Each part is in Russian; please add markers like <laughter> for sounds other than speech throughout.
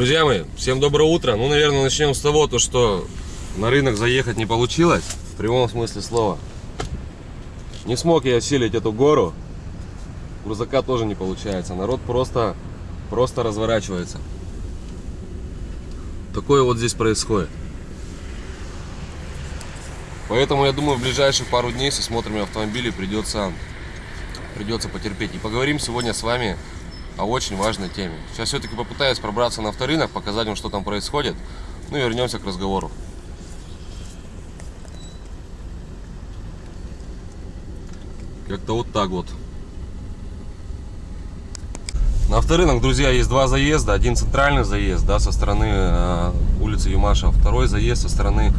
Друзья мои, всем доброе утро. Ну, наверное, начнем с того, то, что на рынок заехать не получилось, в прямом смысле слова. Не смог я осилить эту гору, грузака тоже не получается. Народ просто, просто разворачивается. Такое вот здесь происходит. Поэтому, я думаю, в ближайшие пару дней со смотрами автомобилей придется, придется потерпеть. И поговорим сегодня с вами о очень важной теме. Сейчас все-таки попытаюсь пробраться на авторынок, показать вам, что там происходит. Ну и вернемся к разговору. Как-то вот так вот. На авторынок, друзья, есть два заезда. Один центральный заезд, да, со стороны э, улицы Юмаша. Второй заезд со стороны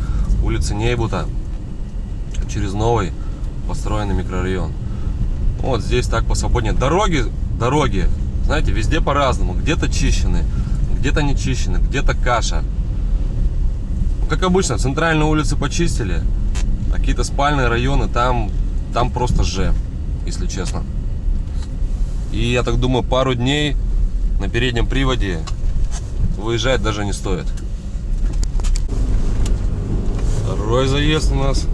улицы Нейбута через новый построенный микрорайон. Вот здесь так посвободнее. Дороги, дороги знаете, везде по-разному. Где-то чищены, где-то не чищены, где-то каша. Как обычно, центральные улицы почистили, а какие-то спальные районы, там, там просто же, если честно. И я так думаю, пару дней на переднем приводе выезжать даже не стоит. Второй заезд у нас.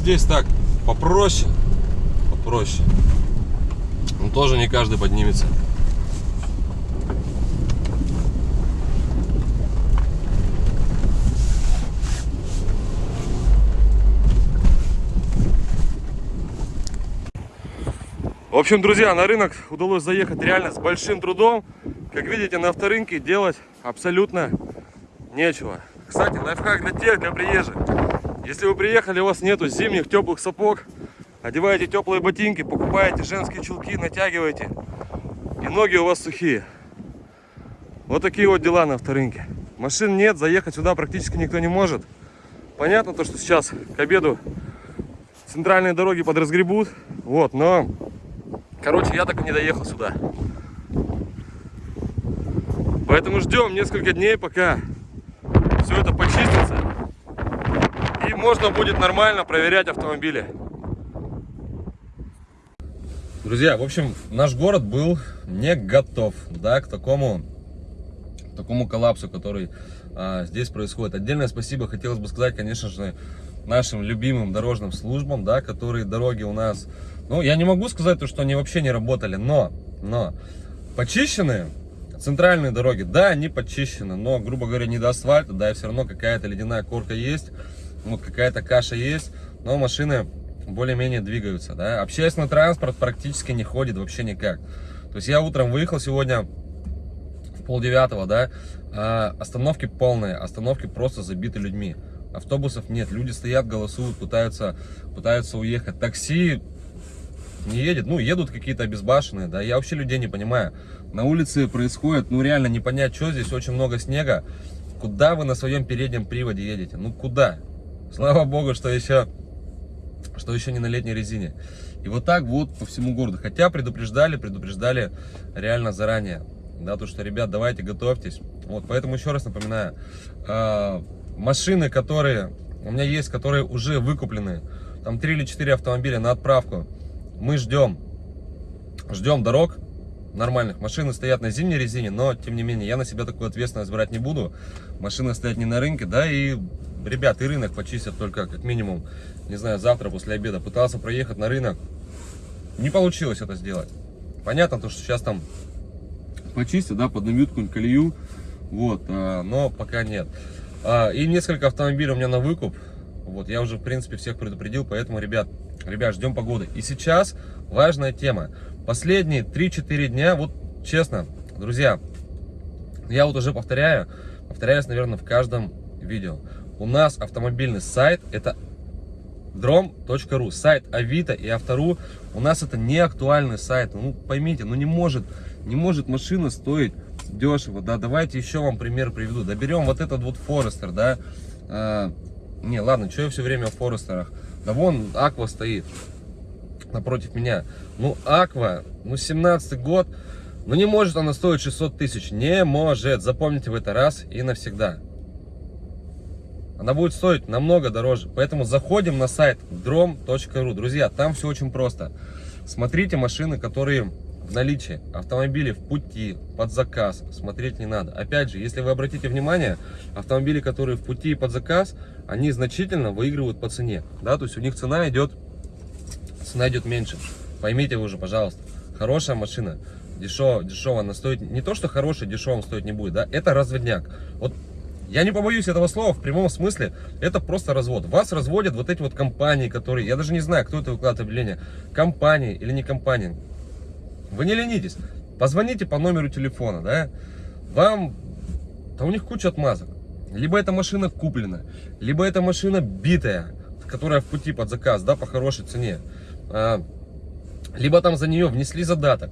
Здесь так попроще, попроще. Но тоже не каждый поднимется. В общем, друзья, на рынок удалось заехать реально с большим трудом. Как видите, на авторынке делать абсолютно нечего. Кстати, лайфхак для тех, для приезжих. Если вы приехали, у вас нету зимних теплых сапог, одеваете теплые ботинки, покупаете женские чулки, натягиваете, и ноги у вас сухие. Вот такие вот дела на авторынке. Машин нет, заехать сюда практически никто не может. Понятно то, что сейчас к обеду центральные дороги подразгребут, вот, но, короче, я так и не доехал сюда. Поэтому ждем несколько дней, пока все это почистится можно будет нормально проверять автомобили. Друзья, в общем, наш город был не готов, да, к такому, к такому коллапсу, который а, здесь происходит. Отдельное спасибо хотелось бы сказать, конечно же, нашим любимым дорожным службам, да, которые дороги у нас, ну, я не могу сказать, то, что они вообще не работали, но, но, почищенные центральные дороги, да, они почищены, но, грубо говоря, не до асфальта, да, и все равно какая-то ледяная корка есть, вот какая-то каша есть, но машины более-менее двигаются, да. Общественный транспорт практически не ходит вообще никак. То есть я утром выехал сегодня в полдевятого, да, а остановки полные, остановки просто забиты людьми. Автобусов нет, люди стоят, голосуют, пытаются, пытаются уехать. Такси не едет, ну, едут какие-то обезбашенные, да, я вообще людей не понимаю. На улице происходит, ну, реально не понять, что здесь, очень много снега. Куда вы на своем переднем приводе едете? Ну, куда? Слава богу, что еще, что еще не на летней резине. И вот так вот по всему городу. Хотя предупреждали, предупреждали реально заранее. Да, то, что, ребят, давайте готовьтесь. Вот, поэтому еще раз напоминаю. Э, машины, которые у меня есть, которые уже выкуплены. Там 3 или 4 автомобиля на отправку. Мы ждем, ждем дорог нормальных. Машины стоят на зимней резине, но, тем не менее, я на себя такую ответственность брать не буду. Машины стоят не на рынке, да, и ребят, и рынок почистят только как минимум, не знаю, завтра после обеда. Пытался проехать на рынок, не получилось это сделать. Понятно, то, что сейчас там почистят, да, поднимут какую-нибудь колею, вот, а, но пока нет. А, и несколько автомобилей у меня на выкуп, вот, я уже, в принципе, всех предупредил, поэтому, ребят, ребят, ждем погоды. И сейчас важная тема. Последние 3-4 дня, вот, честно, друзья, я вот уже повторяю, повторяюсь, наверное, в каждом видео у нас автомобильный сайт это drom.ru, сайт Авито и Автору. У нас это не актуальный сайт. Ну, поймите, ну не может, не может машина стоить дешево, да, давайте еще вам пример приведу. Доберем вот этот вот Форестер, да, а, не, ладно, что я все время в Форестерах, да вон Аква стоит напротив меня, ну Аква, ну 17 год, Но не может она стоить 600 тысяч. Не может. Запомните в это раз и навсегда. Она будет стоить намного дороже. Поэтому заходим на сайт drom.ru. Друзья, там все очень просто. Смотрите машины, которые в наличии. Автомобили в пути, под заказ. Смотреть не надо. Опять же, если вы обратите внимание, автомобили, которые в пути и под заказ, они значительно выигрывают по цене. Да, то есть у них цена идет, цена идет меньше. Поймите вы уже, пожалуйста. Хорошая машина, дешево, дешево она стоит. Не то, что хорошая, дешевым стоить не будет, да, это разводняк. Вот я не побоюсь этого слова, в прямом смысле, это просто развод. Вас разводят вот эти вот компании, которые, я даже не знаю, кто это выкладывает объявление, компании или не компании. Вы не ленитесь, позвоните по номеру телефона, да, вам, да у них куча отмазок. Либо эта машина куплена, либо эта машина битая, которая в пути под заказ, да, по хорошей цене. А, либо там за нее внесли задаток.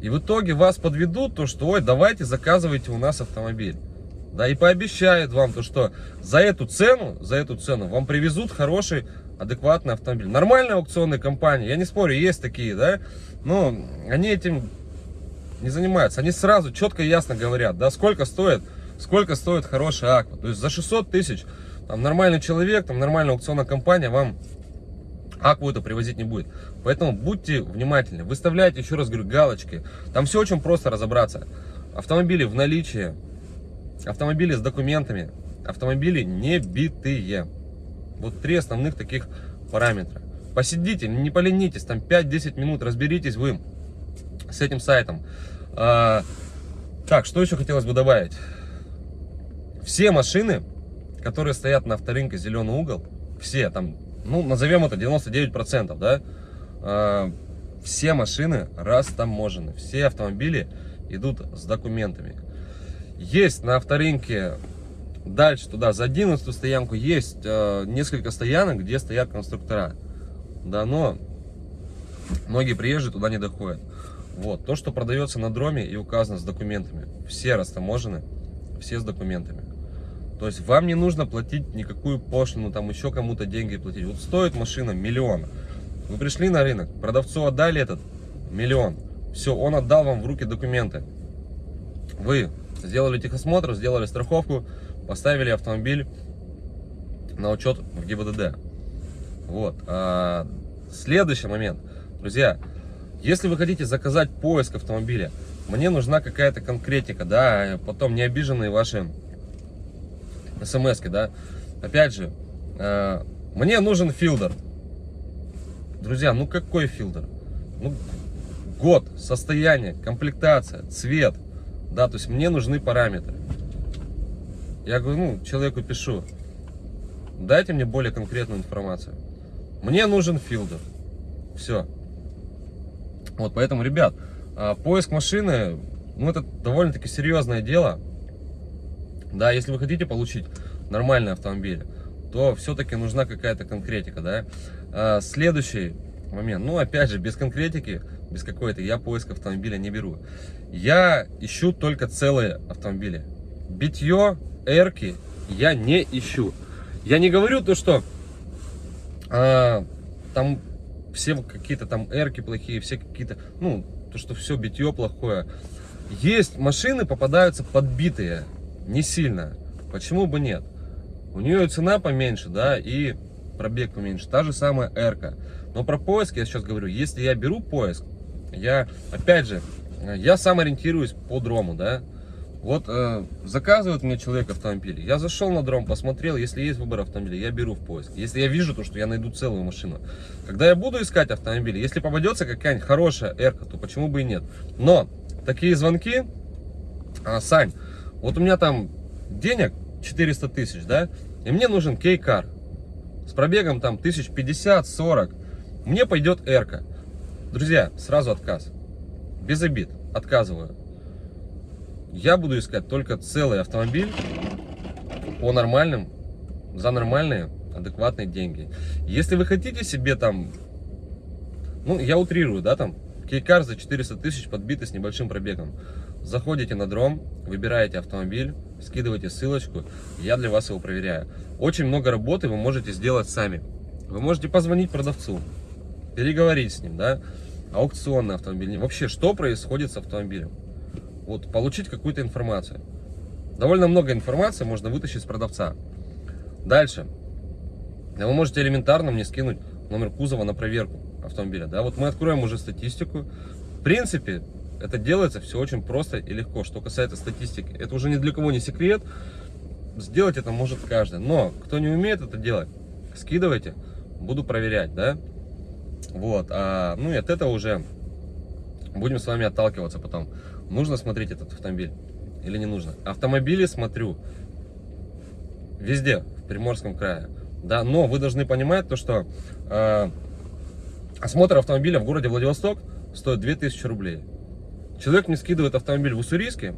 И в итоге вас подведут, то что, ой, давайте заказывайте у нас автомобиль. Да, и пообещают вам то, что за эту цену, за эту цену вам привезут хороший, адекватный автомобиль. Нормальные аукционные компании, я не спорю, есть такие, да, но они этим не занимаются. Они сразу четко и ясно говорят, да, сколько стоит, сколько стоит хорошая аква. То есть за 600 тысяч там нормальный человек, там нормальная аукционная компания вам акву это привозить не будет. Поэтому будьте внимательны, выставляйте, еще раз говорю, галочки. Там все очень просто разобраться. Автомобили в наличии, автомобили с документами, автомобили не битые. Вот три основных таких параметра. Посидите, не поленитесь, там 5-10 минут, разберитесь вы с этим сайтом. А, так, что еще хотелось бы добавить? Все машины, которые стоят на авторынке «Зеленый угол», все, там, ну, назовем это 99%, да, а, все машины растаможены, все автомобили идут с документами. Есть на авторынке дальше туда, за 11 стоянку, есть э, несколько стоянок, где стоят конструктора. Да, но многие приезжие туда не доходят. Вот, то, что продается на дроме и указано с документами, все растаможены, все с документами. То есть вам не нужно платить никакую пошлину, там еще кому-то деньги платить. Вот стоит машина миллион. Вы пришли на рынок, продавцу отдали этот миллион. Все, он отдал вам в руки документы. Вы сделали техосмотр, сделали страховку, поставили автомобиль на учет в ГИБДД. Вот. А, следующий момент. Друзья, если вы хотите заказать поиск автомобиля, мне нужна какая-то конкретика, да, потом не обиженные ваши смс да. Опять же, э, мне нужен филдер. Друзья, ну какой филдер? Ну, год, состояние, комплектация, цвет, да, то есть мне нужны параметры. Я говорю, ну, человеку пишу, дайте мне более конкретную информацию. Мне нужен филдер. Все. Вот, поэтому, ребят, а, поиск машины, ну, это довольно-таки серьезное дело. Да, если вы хотите получить нормальный автомобиль, то все-таки нужна какая-то конкретика, да. А, следующий момент, ну, опять же, без конкретики, без какой-то, я поиск автомобиля не беру. Я ищу только целые автомобили. Битье, эрки я не ищу. Я не говорю то, что а, там все какие-то там эрки плохие, все какие-то, ну, то, что все битье плохое. Есть машины, попадаются подбитые, не сильно. Почему бы нет? У нее цена поменьше, да, и пробег поменьше. Та же самая эрка. Но про поиск я сейчас говорю, если я беру поиск, я, опять же, я сам ориентируюсь по дрому, да, вот э, заказывает мне человек автомобиль, я зашел на дром, посмотрел, если есть выбор автомобиля, я беру в поиск. Если я вижу то, что я найду целую машину. Когда я буду искать автомобиль, если попадется какая-нибудь хорошая эрка, то почему бы и нет. Но такие звонки, а, Сань, вот у меня там денег 400 тысяч, да, и мне нужен кейкар с пробегом там 1050-40, мне пойдет эрка. Друзья, сразу отказ, без обид, отказываю я буду искать только целый автомобиль по нормальным, за нормальные, адекватные деньги. Если вы хотите себе там, ну, я утрирую, да, там, кейкар за 400 тысяч подбитый с небольшим пробегом. Заходите на дром, выбираете автомобиль, скидываете ссылочку, я для вас его проверяю. Очень много работы вы можете сделать сами. Вы можете позвонить продавцу, переговорить с ним, да, аукционный автомобиль, вообще, что происходит с автомобилем. Вот, получить какую-то информацию. Довольно много информации можно вытащить с продавца. Дальше. Вы можете элементарно мне скинуть номер кузова на проверку автомобиля. Да, вот мы откроем уже статистику. В принципе, это делается все очень просто и легко. Что касается статистики, это уже ни для кого не секрет. Сделать это может каждый. Но кто не умеет это делать, скидывайте, буду проверять, да. Вот, а, ну и от этого уже будем с вами отталкиваться потом. Нужно смотреть этот автомобиль или не нужно? Автомобили смотрю везде, в Приморском крае. Да, но вы должны понимать то, что э, осмотр автомобиля в городе Владивосток стоит 2000 рублей. Человек мне скидывает автомобиль в Уссурийске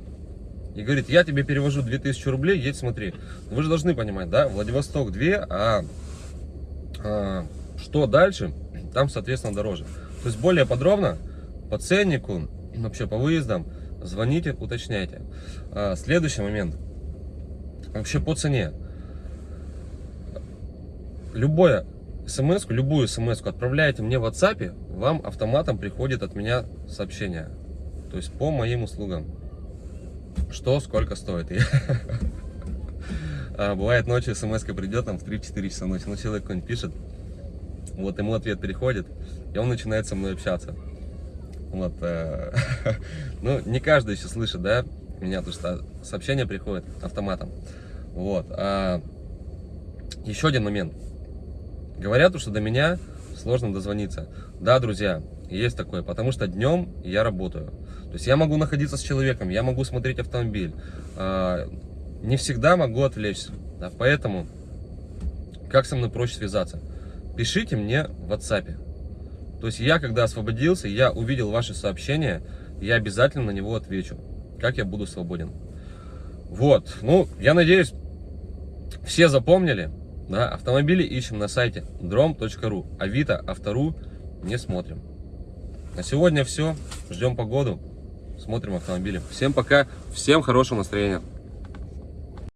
и говорит, я тебе перевожу 2000 рублей, едь смотри. Вы же должны понимать, да, Владивосток 2, а, а что дальше, там, соответственно, дороже. То есть более подробно по ценнику, вообще по выездам, звоните, уточняйте. А, следующий момент, вообще по цене. Любое смс, любую смс отправляете мне в WhatsApp, вам автоматом приходит от меня сообщение. То есть по моим услугам. Что, сколько стоит. <laughs> А, бывает ночью смс придет там в 3-4 часа ночи, ну человек какой-нибудь пишет, вот ему ответ приходит, и он начинает со мной общаться. Вот, э, <laughs> ну, не каждый еще слышит, да, меня, потому что сообщение приходит автоматом. Вот. А, еще один момент. Говорят, что до меня сложно дозвониться. Да, друзья, есть такое, потому что днем я работаю. То есть я могу находиться с человеком, я могу смотреть автомобиль. А, не всегда могу отвлечься. Да, поэтому, как со мной проще связаться? Пишите мне в WhatsApp. То есть я, когда освободился, я увидел ваше сообщение, я обязательно на него отвечу, как я буду свободен. Вот, ну, я надеюсь, все запомнили. Да, автомобили ищем на сайте drom.ru, Авито, Автору не смотрим. На сегодня все. Ждем погоду. Смотрим автомобили. Всем пока. Всем хорошего настроения.